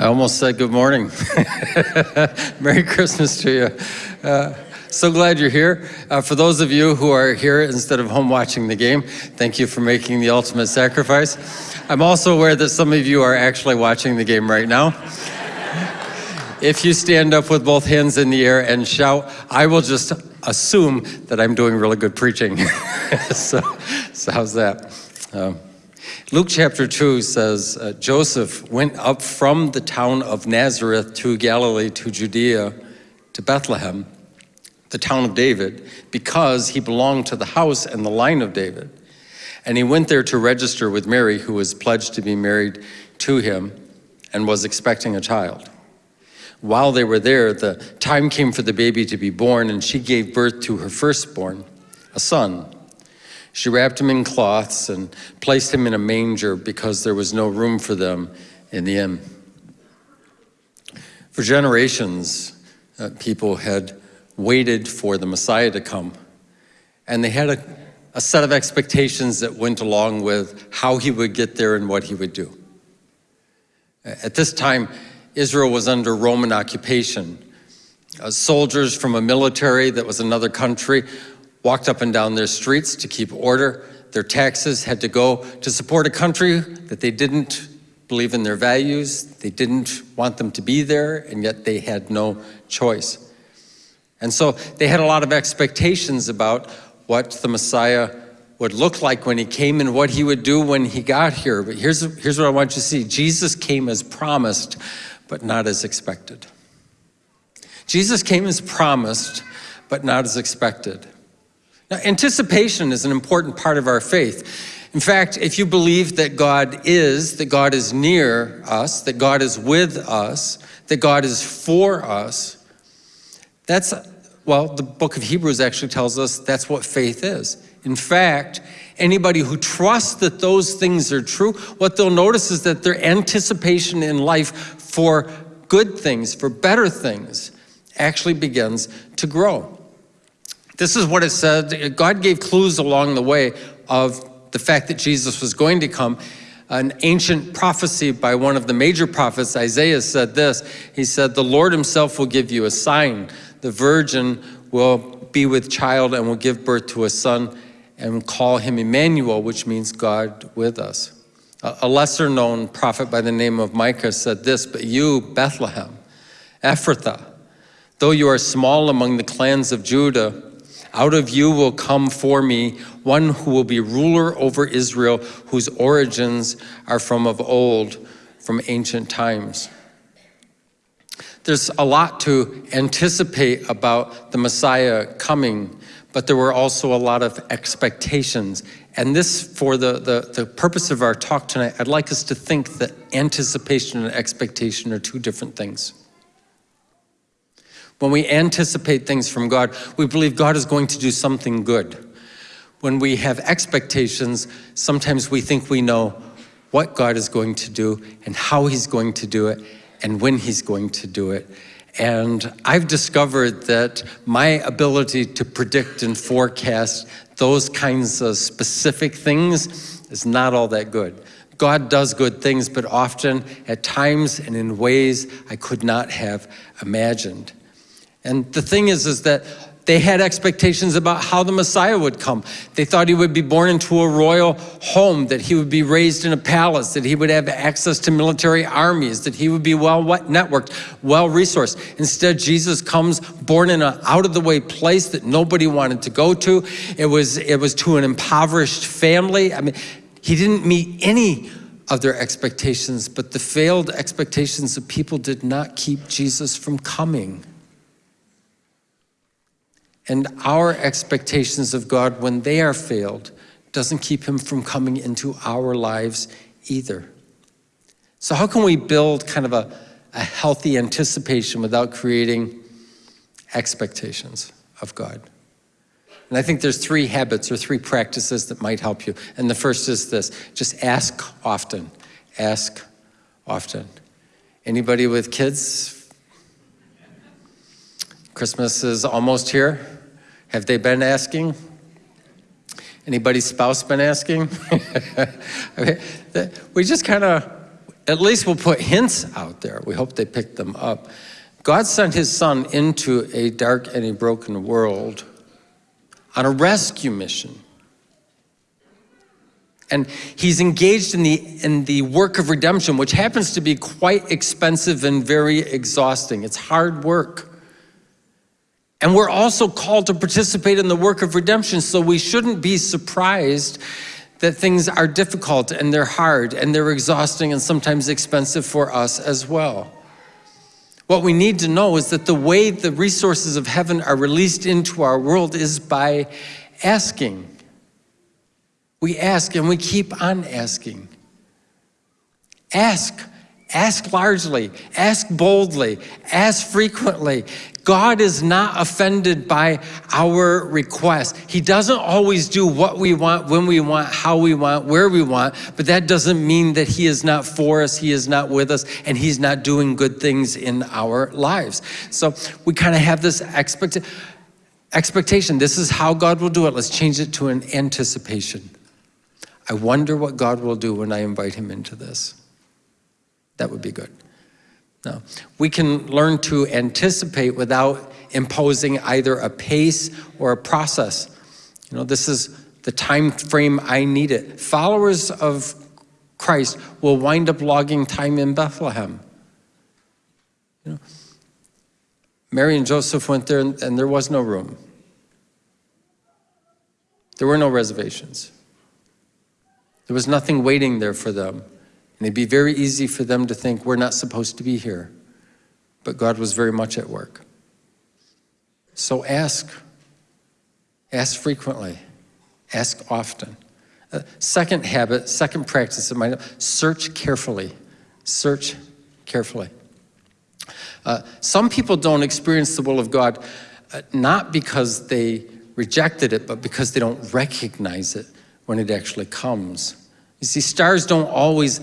I almost said good morning. Merry Christmas to you. Uh, so glad you're here. Uh, for those of you who are here instead of home watching the game, thank you for making the ultimate sacrifice. I'm also aware that some of you are actually watching the game right now. if you stand up with both hands in the air and shout, I will just assume that I'm doing really good preaching. so, so how's that? Um, Luke chapter 2 says, uh, Joseph went up from the town of Nazareth to Galilee, to Judea, to Bethlehem, the town of David, because he belonged to the house and the line of David. And he went there to register with Mary, who was pledged to be married to him and was expecting a child. While they were there, the time came for the baby to be born, and she gave birth to her firstborn, a son. She wrapped him in cloths and placed him in a manger because there was no room for them in the inn. For generations, uh, people had waited for the Messiah to come, and they had a, a set of expectations that went along with how he would get there and what he would do. At this time, Israel was under Roman occupation. Uh, soldiers from a military that was another country walked up and down their streets to keep order. Their taxes had to go to support a country that they didn't believe in their values. They didn't want them to be there, and yet they had no choice. And so they had a lot of expectations about what the Messiah would look like when he came and what he would do when he got here. But here's, here's what I want you to see. Jesus came as promised, but not as expected. Jesus came as promised, but not as expected. Now, anticipation is an important part of our faith. In fact, if you believe that God is, that God is near us, that God is with us, that God is for us, that's, well, the book of Hebrews actually tells us that's what faith is. In fact, anybody who trusts that those things are true, what they'll notice is that their anticipation in life for good things, for better things, actually begins to grow. This is what it said. God gave clues along the way of the fact that Jesus was going to come. An ancient prophecy by one of the major prophets, Isaiah, said this. He said, The Lord himself will give you a sign. The virgin will be with child and will give birth to a son and call him Emmanuel, which means God with us. A lesser known prophet by the name of Micah said this, But you, Bethlehem, Ephrathah, though you are small among the clans of Judah, out of you will come for me one who will be ruler over Israel, whose origins are from of old, from ancient times. There's a lot to anticipate about the Messiah coming, but there were also a lot of expectations. And this, for the, the, the purpose of our talk tonight, I'd like us to think that anticipation and expectation are two different things. When we anticipate things from God, we believe God is going to do something good. When we have expectations, sometimes we think we know what God is going to do and how he's going to do it and when he's going to do it. And I've discovered that my ability to predict and forecast those kinds of specific things is not all that good. God does good things, but often at times and in ways I could not have imagined. And the thing is, is that they had expectations about how the Messiah would come. They thought he would be born into a royal home, that he would be raised in a palace, that he would have access to military armies, that he would be well networked, well resourced. Instead, Jesus comes born in an out of the way place that nobody wanted to go to. It was, it was to an impoverished family. I mean, he didn't meet any of their expectations, but the failed expectations of people did not keep Jesus from coming and our expectations of God when they are failed doesn't keep him from coming into our lives either. So how can we build kind of a, a healthy anticipation without creating expectations of God? And I think there's three habits or three practices that might help you. And the first is this, just ask often, ask often. Anybody with kids? Christmas is almost here. Have they been asking? Anybody's spouse been asking? we just kind of at least we'll put hints out there. We hope they pick them up. God sent his son into a dark and a broken world on a rescue mission. And he's engaged in the, in the work of redemption, which happens to be quite expensive and very exhausting. It's hard work. And we're also called to participate in the work of redemption, so we shouldn't be surprised that things are difficult and they're hard and they're exhausting and sometimes expensive for us as well. What we need to know is that the way the resources of heaven are released into our world is by asking. We ask and we keep on asking. Ask. Ask largely, ask boldly, ask frequently. God is not offended by our requests. He doesn't always do what we want, when we want, how we want, where we want, but that doesn't mean that he is not for us, he is not with us, and he's not doing good things in our lives. So we kind of have this expect expectation. This is how God will do it. Let's change it to an anticipation. I wonder what God will do when I invite him into this. That would be good. No. We can learn to anticipate without imposing either a pace or a process. You know, this is the time frame I need it. Followers of Christ will wind up logging time in Bethlehem. You know, Mary and Joseph went there and, and there was no room. There were no reservations. There was nothing waiting there for them. And it'd be very easy for them to think, we're not supposed to be here. But God was very much at work. So ask. Ask frequently. Ask often. Uh, second habit, second practice of mine, search carefully. Search carefully. Uh, some people don't experience the will of God uh, not because they rejected it, but because they don't recognize it when it actually comes. You see, stars don't always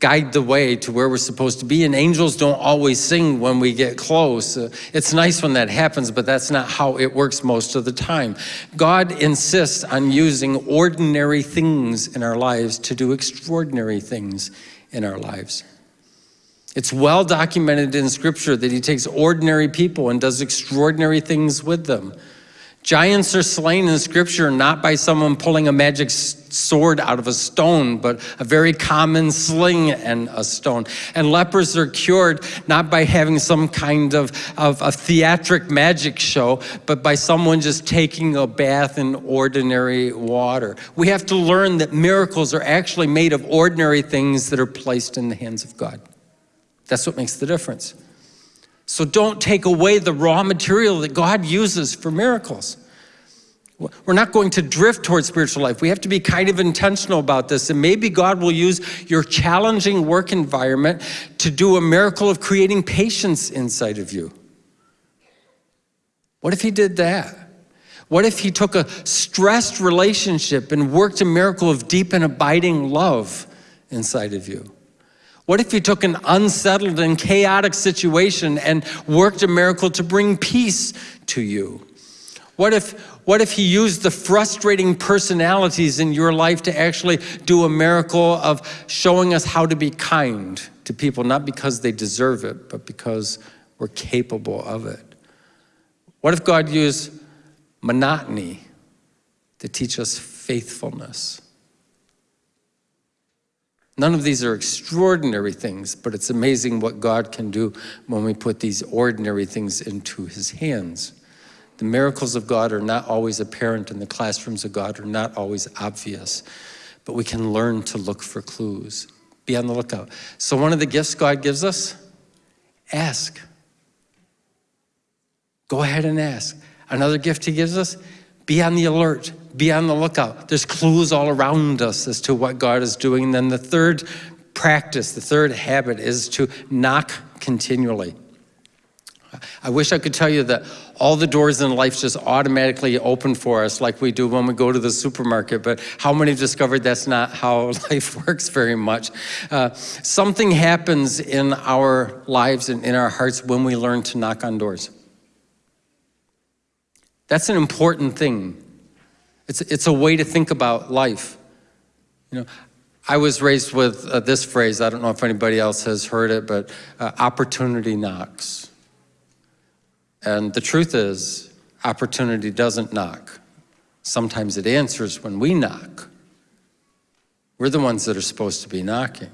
guide the way to where we're supposed to be, and angels don't always sing when we get close. Uh, it's nice when that happens, but that's not how it works most of the time. God insists on using ordinary things in our lives to do extraordinary things in our lives. It's well documented in scripture that he takes ordinary people and does extraordinary things with them. Giants are slain in scripture not by someone pulling a magic sword out of a stone, but a very common sling and a stone. And lepers are cured not by having some kind of, of a theatric magic show, but by someone just taking a bath in ordinary water. We have to learn that miracles are actually made of ordinary things that are placed in the hands of God. That's what makes the difference. So don't take away the raw material that God uses for miracles. We're not going to drift towards spiritual life. We have to be kind of intentional about this. And maybe God will use your challenging work environment to do a miracle of creating patience inside of you. What if he did that? What if he took a stressed relationship and worked a miracle of deep and abiding love inside of you? What if he took an unsettled and chaotic situation and worked a miracle to bring peace to you? What if, what if he used the frustrating personalities in your life to actually do a miracle of showing us how to be kind to people, not because they deserve it, but because we're capable of it? What if God used monotony to teach us faithfulness? None of these are extraordinary things, but it's amazing what God can do when we put these ordinary things into his hands. The miracles of God are not always apparent and the classrooms of God are not always obvious, but we can learn to look for clues. Be on the lookout. So one of the gifts God gives us, ask. Go ahead and ask. Another gift he gives us, be on the alert, be on the lookout. There's clues all around us as to what God is doing. And then the third practice, the third habit is to knock continually. I wish I could tell you that all the doors in life just automatically open for us like we do when we go to the supermarket, but how many have discovered that's not how life works very much? Uh, something happens in our lives and in our hearts when we learn to knock on doors. That's an important thing. It's, it's a way to think about life. You know, I was raised with uh, this phrase, I don't know if anybody else has heard it, but uh, opportunity knocks. And the truth is, opportunity doesn't knock. Sometimes it answers when we knock. We're the ones that are supposed to be knocking.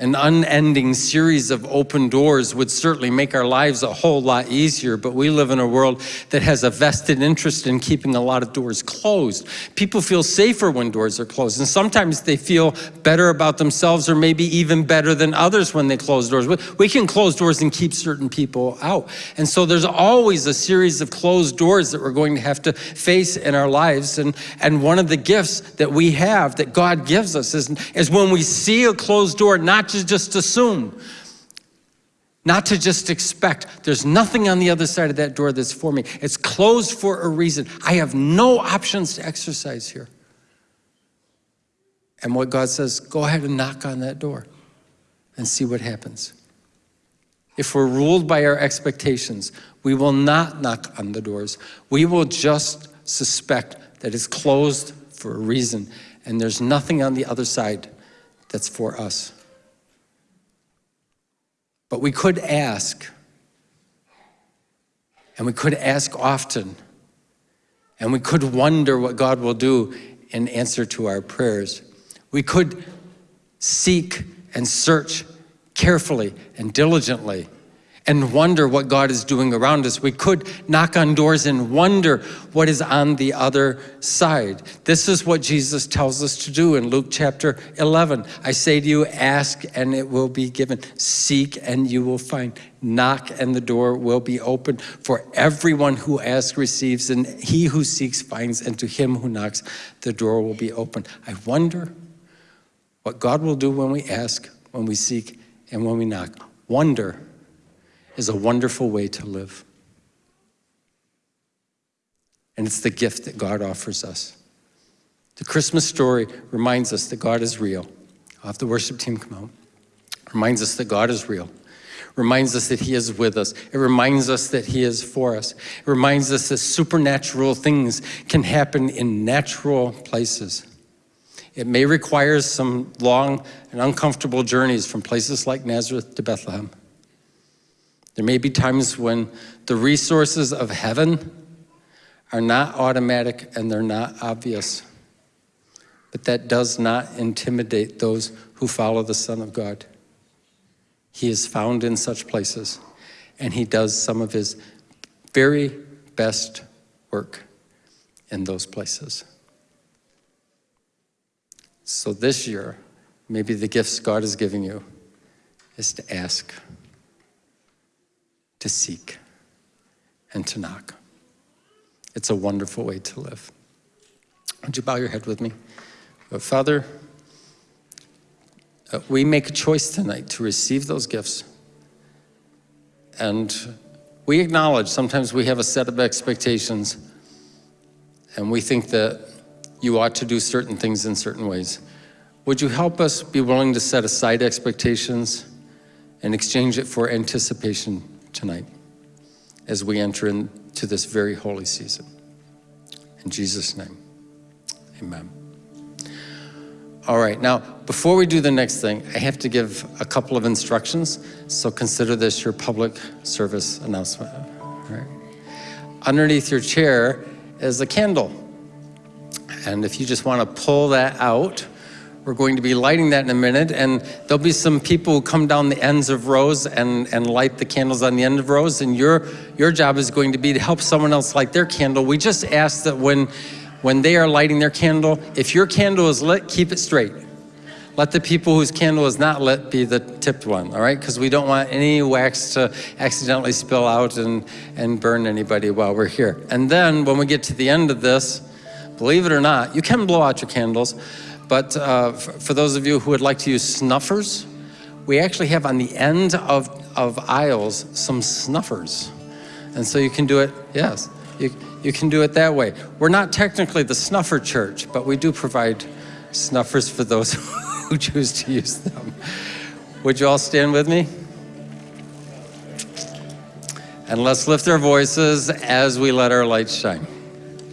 An unending series of open doors would certainly make our lives a whole lot easier, but we live in a world that has a vested interest in keeping a lot of doors closed. People feel safer when doors are closed, and sometimes they feel better about themselves or maybe even better than others when they close doors. We can close doors and keep certain people out. And so there's always a series of closed doors that we're going to have to face in our lives. And, and one of the gifts that we have, that God gives us, is, is when we see a closed door, not to just assume, not to just expect. There's nothing on the other side of that door that's for me. It's closed for a reason. I have no options to exercise here. And what God says, go ahead and knock on that door and see what happens. If we're ruled by our expectations, we will not knock on the doors. We will just suspect that it's closed for a reason and there's nothing on the other side that's for us. But we could ask, and we could ask often, and we could wonder what God will do in answer to our prayers. We could seek and search carefully and diligently and wonder what God is doing around us. We could knock on doors and wonder what is on the other side. This is what Jesus tells us to do in Luke chapter 11. I say to you, ask and it will be given. Seek and you will find. Knock and the door will be open. For everyone who asks receives, and he who seeks finds, and to him who knocks, the door will be open. I wonder what God will do when we ask, when we seek, and when we knock. Wonder is a wonderful way to live. And it's the gift that God offers us. The Christmas story reminds us that God is real. I'll have the worship team come out. Reminds us that God is real. Reminds us that He is with us. It reminds us that He is for us. It reminds us that supernatural things can happen in natural places. It may require some long and uncomfortable journeys from places like Nazareth to Bethlehem. There may be times when the resources of heaven are not automatic and they're not obvious. But that does not intimidate those who follow the Son of God. He is found in such places, and he does some of his very best work in those places. So this year, maybe the gifts God is giving you is to ask to seek, and to knock. It's a wonderful way to live. Would you bow your head with me? Uh, Father, uh, we make a choice tonight to receive those gifts. And we acknowledge sometimes we have a set of expectations and we think that you ought to do certain things in certain ways. Would you help us be willing to set aside expectations and exchange it for anticipation tonight as we enter into this very holy season. In Jesus' name, amen. All right, now, before we do the next thing, I have to give a couple of instructions, so consider this your public service announcement. Underneath your chair is a candle. And if you just want to pull that out, we're going to be lighting that in a minute, and there'll be some people who come down the ends of rows and, and light the candles on the end of rows, and your, your job is going to be to help someone else light their candle. We just ask that when, when they are lighting their candle, if your candle is lit, keep it straight. Let the people whose candle is not lit be the tipped one, all right? Because we don't want any wax to accidentally spill out and, and burn anybody while we're here. And then when we get to the end of this, believe it or not, you can blow out your candles, but uh, for those of you who would like to use snuffers, we actually have on the end of, of aisles some snuffers. And so you can do it, yes, you, you can do it that way. We're not technically the snuffer church, but we do provide snuffers for those who choose to use them. Would you all stand with me? And let's lift our voices as we let our light shine.